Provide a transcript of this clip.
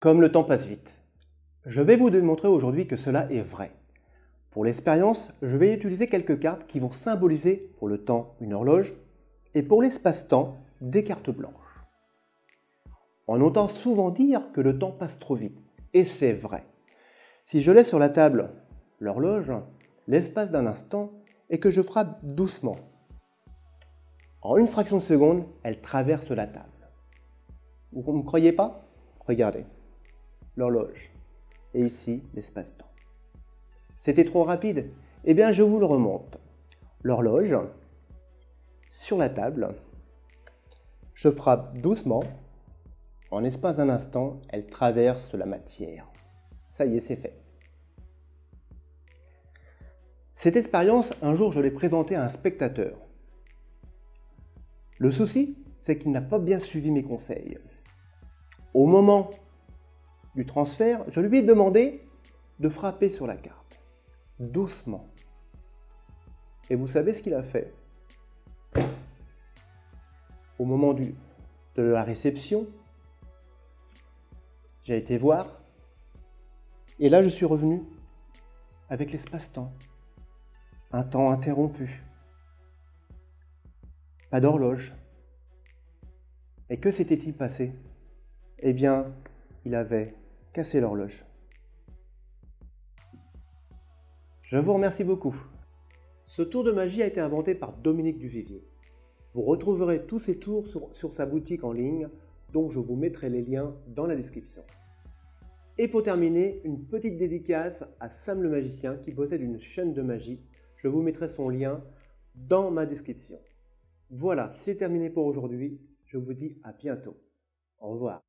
Comme le temps passe vite. Je vais vous démontrer aujourd'hui que cela est vrai. Pour l'expérience, je vais utiliser quelques cartes qui vont symboliser pour le temps une horloge et pour l'espace-temps des cartes blanches. On entend souvent dire que le temps passe trop vite, et c'est vrai. Si je laisse sur la table l'horloge, l'espace d'un instant, et que je frappe doucement, en une fraction de seconde, elle traverse la table. Vous ne me croyez pas? Regardez, l'horloge, et ici l'espace-temps. C'était trop rapide Eh bien, je vous le remonte. L'horloge, sur la table, je frappe doucement. En espace d'un instant, elle traverse la matière. Ça y est, c'est fait. Cette expérience, un jour, je l'ai présentée à un spectateur. Le souci, c'est qu'il n'a pas bien suivi mes conseils. Au moment transfert, je lui ai demandé de frapper sur la carte, doucement. Et vous savez ce qu'il a fait? Au moment de la réception, j'ai été voir, et là je suis revenu avec l'espace-temps, un temps interrompu, pas d'horloge. Et que s'était-il passé? Eh bien, il avait cassé l'horloge. Je vous remercie beaucoup. Ce tour de magie a été inventé par Dominique Duvivier. Vous retrouverez tous ces tours sur, sur, sa boutique en ligne, dont je vous mettrai les liens dans la description. Et pour terminer, une petite dédicace à Sam le magicien qui possède une chaîne de magie. Je vous mettrai son lien dans ma description. Voilà, c'est terminé pour aujourd'hui. Je vous dis à bientôt. Au revoir.